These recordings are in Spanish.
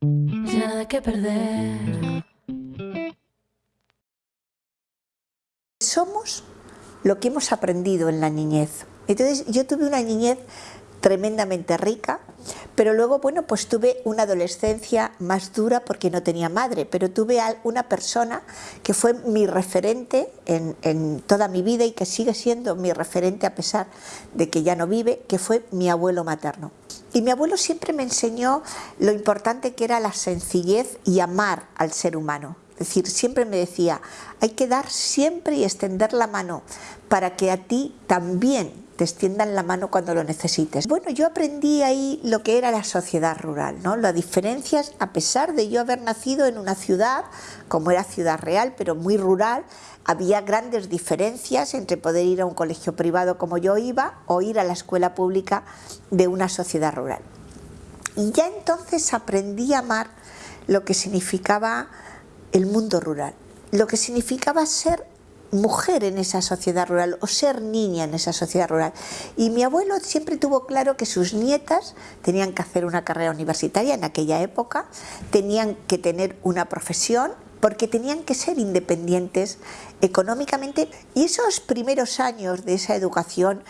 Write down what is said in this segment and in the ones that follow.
Nada que perder. Somos lo que hemos aprendido en la niñez. Entonces yo tuve una niñez tremendamente rica, pero luego, bueno, pues tuve una adolescencia más dura porque no tenía madre, pero tuve una persona que fue mi referente en, en, toda mi vida y que sigue siendo mi referente a pesar de que ya no vive, que fue mi abuelo materno. Y mi abuelo siempre me enseñó lo importante que era la sencillez y amar al ser humano. Es decir, siempre me decía, hay que dar siempre y extender la mano para que a ti también te extiendan la mano cuando lo necesites. Bueno, yo aprendí ahí lo que era la sociedad rural, ¿no? Las diferencias, a pesar de yo haber nacido en una ciudad, como era Ciudad Real, pero muy rural, había grandes diferencias entre poder ir a un colegio privado como yo iba o ir a la escuela pública de una sociedad rural. Y ya entonces aprendí a amar lo que significaba el mundo rural, lo que significaba ser mujer en esa sociedad rural o ser niña en esa sociedad rural. Y mi abuelo siempre tuvo claro que sus nietas tenían que hacer una carrera universitaria en aquella época, tenían que tener una profesión porque tenían que ser independientes económicamente y esos primeros años de esa educación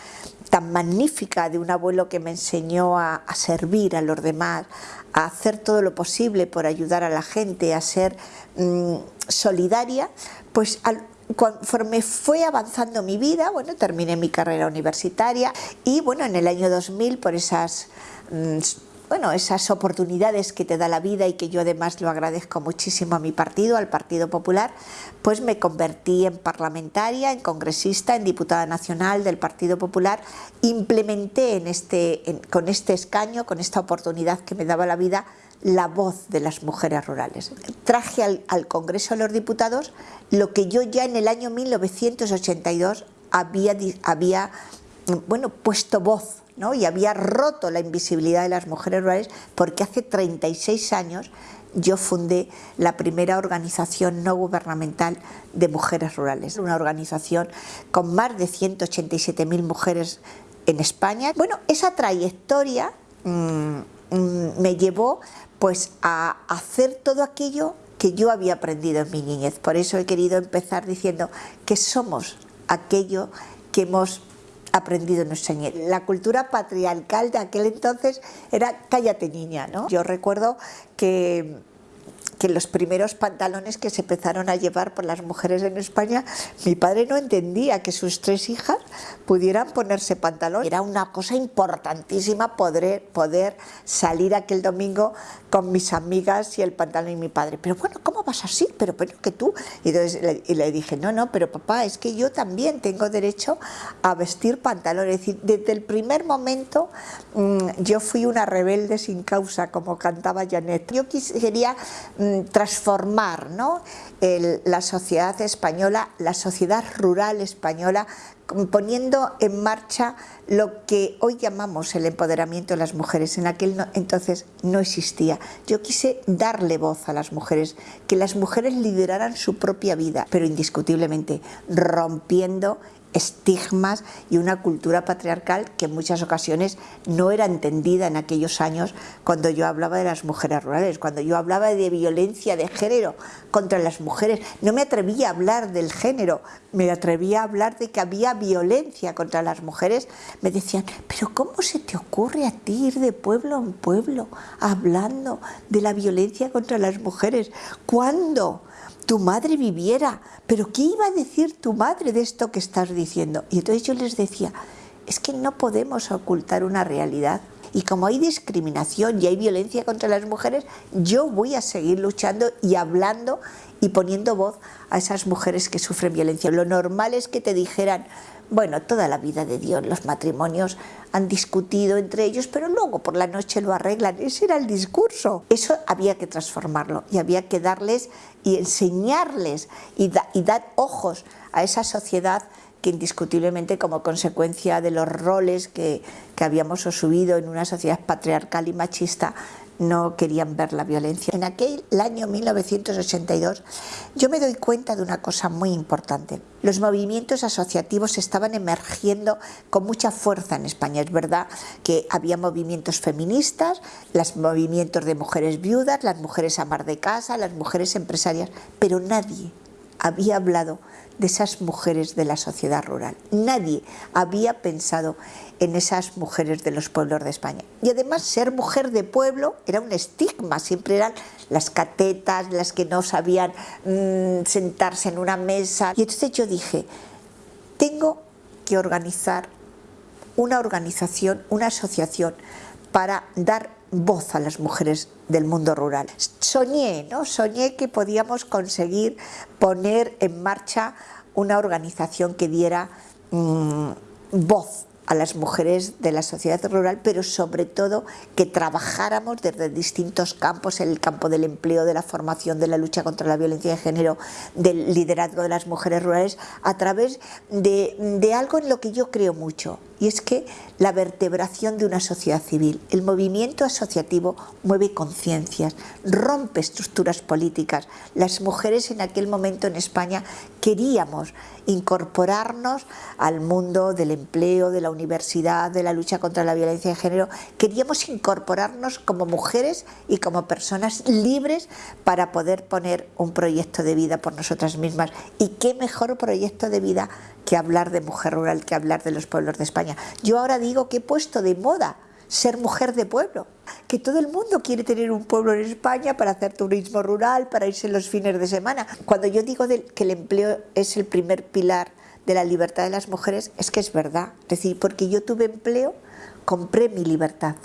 tan magnífica de un abuelo que me enseñó a, servir a los demás, a hacer todo lo posible por ayudar a la gente, a ser mm, solidaria, pues al, conforme fue avanzando mi vida, bueno, terminé mi carrera universitaria y bueno, en el año 2000 por esas, mm, bueno, esas oportunidades que te da la vida y que yo además lo agradezco muchísimo a mi partido, al Partido Popular, pues me convertí en parlamentaria, en congresista, en diputada nacional del Partido Popular, implementé en este, con este escaño, con esta oportunidad que me daba la vida, la voz de las mujeres rurales. Traje al, Congreso de los Diputados lo que yo ya en el año 1982 había, había bueno, puesto voz ¿no? y había roto la invisibilidad de las mujeres rurales porque hace 36 años yo fundé la primera organización no gubernamental de mujeres rurales, una organización con más de 187.000 mujeres en España. Bueno, esa trayectoria mmm, me llevó pues a hacer todo aquello que yo había aprendido en mi niñez. Por eso he querido empezar diciendo que somos aquello que hemos aprendido en nuestra niñez. La cultura patriarcal de aquel entonces era cállate niña, ¿no? Yo recuerdo que que los primeros pantalones que se empezaron a llevar por las mujeres en España, mi padre no entendía que sus tres hijas pudieran ponerse pantalón. Era una cosa importantísima poder, poder salir aquel domingo con mis amigas y el pantalón y mi padre. Pero bueno, ¿cómo vas así? Pero, pero que tú. Y, entonces, le, y le dije, no, no, pero papá, es que yo también tengo derecho a vestir pantalón. Es decir, desde el primer momento mmm, yo fui una rebelde sin causa, como cantaba Janet. Yo quería mmm, transformar ¿no? La sociedad española, la sociedad rural española, poniendo en marcha lo que hoy llamamos el empoderamiento de las mujeres. En aquel entonces no existía. Yo quise darle voz a las mujeres, que las mujeres lideraran su propia vida, pero indiscutiblemente rompiendo estigmas y una cultura patriarcal que en muchas ocasiones no era entendida en aquellos años cuando yo hablaba de las mujeres rurales, cuando yo hablaba de violencia de género contra las mujeres. No me atrevía a hablar del género, me atrevía a hablar de que había violencia contra las mujeres. Me decían, pero ¿cómo se te ocurre a ti ir de pueblo en pueblo hablando de la violencia contra las mujeres? ¿Cuándo? tu madre viviera, pero ¿qué iba a decir tu madre de esto que estás diciendo? Y entonces yo les decía, es que no podemos ocultar una realidad. Y como hay discriminación y hay violencia contra las mujeres, yo voy a seguir luchando y hablando y poniendo voz a esas mujeres que sufren violencia. Lo normal es que te dijeran, bueno, toda la vida de Dios, los matrimonios han discutido entre ellos, pero luego por la noche lo arreglan. Ese era el discurso. Eso había que transformarlo y había que darles y enseñarles y, da, y dar ojos a esa sociedad que indiscutiblemente como consecuencia de los roles que, que habíamos asumido en una sociedad patriarcal y machista no querían ver la violencia. En aquel año 1982 yo me doy cuenta de una cosa muy importante. Los movimientos asociativos estaban emergiendo con mucha fuerza en España. Es verdad que había movimientos feministas, los movimientos de mujeres viudas, las mujeres amar de casa, las mujeres empresarias, pero nadie había hablado de esas mujeres de la sociedad rural. Nadie había pensado en esas mujeres de los pueblos de España. Y además ser mujer de pueblo era un estigma, siempre eran las catetas, las que no sabían mmm, sentarse en una mesa. Y entonces yo dije, tengo que organizar una organización, una asociación para dar voz a las mujeres del mundo rural. Soñé, ¿no? Soñé que podíamos conseguir poner en marcha una organización que diera mmm, voz a las mujeres de la sociedad rural, pero sobre todo que trabajáramos desde distintos campos, en el campo del empleo, de la formación, de la lucha contra la violencia de género, del liderazgo de las mujeres rurales, a través de, de algo en lo que yo creo mucho, y es que la vertebración de una sociedad civil, el movimiento asociativo mueve conciencias, rompe estructuras políticas. Las mujeres en aquel momento en España queríamos incorporarnos al mundo del empleo, de la universidad, de la lucha contra la violencia de género, queríamos incorporarnos como mujeres y como personas libres para poder poner un proyecto de vida por nosotras mismas. ¿Y qué mejor proyecto de vida que hablar de mujer rural, que hablar de los pueblos de España? Yo ahora digo que he puesto de moda ser mujer de pueblo, que todo el mundo quiere tener un pueblo en España para hacer turismo rural, para irse los fines de semana. Cuando yo digo que el empleo es el primer pilar de la libertad de las mujeres, es que es verdad. Es decir, porque yo tuve empleo, compré mi libertad,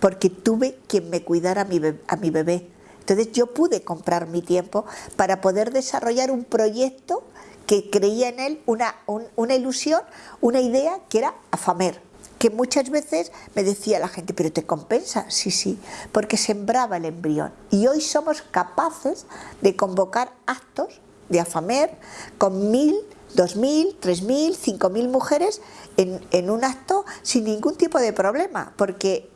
porque tuve quien me cuidara a mi bebé. A mi bebé. Entonces yo pude comprar mi tiempo para poder desarrollar un proyecto que creía en él una, un, una ilusión, una idea que era AFAMER, que muchas veces me decía la gente, pero ¿te compensa? Sí, sí, porque sembraba el embrión. Y hoy somos capaces de convocar actos de AFAMER con mil, dos mil, tres mil, cinco mil mujeres en, en un acto sin ningún tipo de problema, porque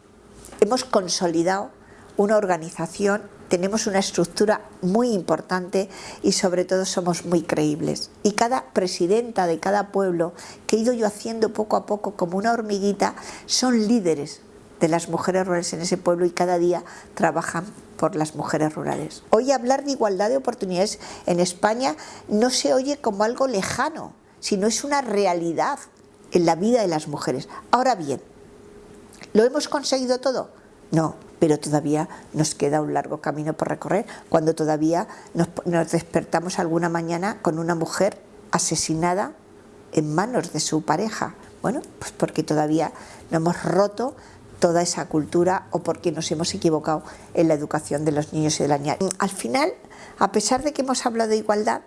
hemos consolidado una organización tenemos una estructura muy importante y sobre todo somos muy creíbles. Y cada presidenta de cada pueblo, que he ido yo haciendo poco a poco como una hormiguita, son líderes de las mujeres rurales en ese pueblo y cada día trabajan por las mujeres rurales. Hoy hablar de igualdad de oportunidades en España no se oye como algo lejano, sino es una realidad en la vida de las mujeres. Ahora bien, ¿lo hemos conseguido todo? No, pero todavía nos queda un largo camino por recorrer, cuando todavía nos, despertamos alguna mañana con una mujer asesinada en manos de su pareja. Bueno, pues porque todavía no hemos roto toda esa cultura o porque nos hemos equivocado en la educación de los niños y de las niñas. Al final, a pesar de que hemos hablado de igualdad,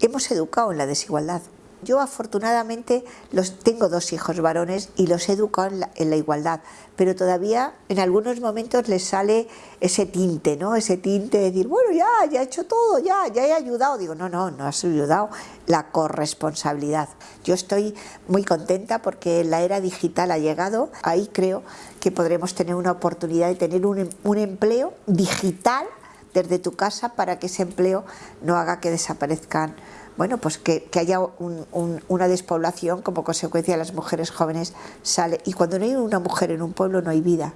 hemos educado en la desigualdad. Yo afortunadamente los, tengo dos hijos varones y los he educado en la, en la, igualdad, pero todavía en algunos momentos les sale ese tinte, ¿no? Ese tinte de decir, bueno, ya, ya he hecho todo, ya, ya he ayudado. Digo, no, no, no has ayudado, la corresponsabilidad. Yo estoy muy contenta porque la era digital ha llegado, ahí creo que podremos tener una oportunidad de tener un, un empleo digital desde tu casa para que ese empleo no haga que desaparezcan bueno, pues que, haya un, una despoblación como consecuencia de las mujeres jóvenes sale. Y cuando no hay una mujer en un pueblo no hay vida,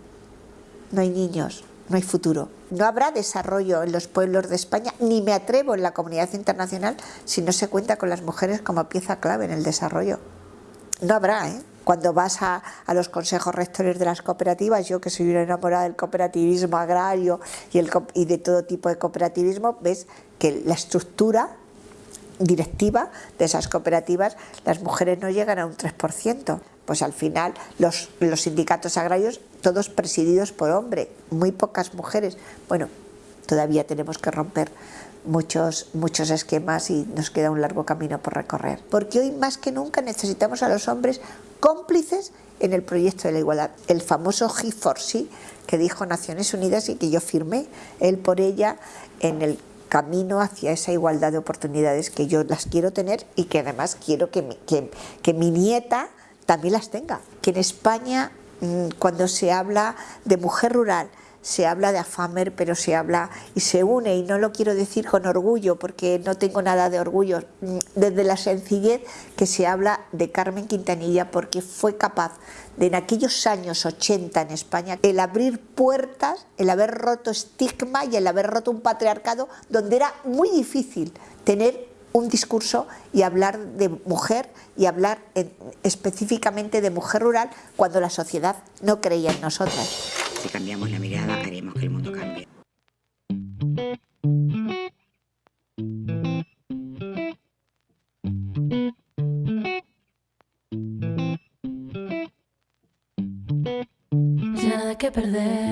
no hay niños, no hay futuro. No habrá desarrollo en los pueblos de España, ni me atrevo en la comunidad internacional si no se cuenta con las mujeres como pieza clave en el desarrollo. No habrá, ¿eh? Cuando vas a, a, los consejos rectores de las cooperativas, yo que soy una enamorada del cooperativismo agrario y, el, y de todo tipo de cooperativismo, ves que la estructura directiva de esas cooperativas, las mujeres no llegan a un 3%. Pues al final los, los sindicatos agrarios, todos presididos por hombres, muy pocas mujeres. Bueno, todavía tenemos que romper muchos, muchos esquemas y nos queda un largo camino por recorrer. Porque hoy más que nunca necesitamos a los hombres cómplices en el proyecto de la igualdad. El famoso G4C que dijo Naciones Unidas y que yo firmé, él por ella, en el camino hacia esa igualdad de oportunidades que yo las quiero tener y que además quiero que mi, que, que mi nieta también las tenga. Que en España, mm, cuando se habla de mujer rural, se habla de Afamer, pero se habla y se une, y no lo quiero decir con orgullo, porque no tengo nada de orgullo, mm, desde la sencillez que se habla de Carmen Quintanilla, porque fue capaz de en aquellos años 80 en España, el abrir puertas, el haber roto estigma y el haber roto un patriarcado donde era muy difícil tener un discurso y hablar de mujer y hablar específicamente de mujer rural cuando la sociedad no creía en nosotras. Si cambiamos la mirada, haremos que el mundo cambie. Nada que perder.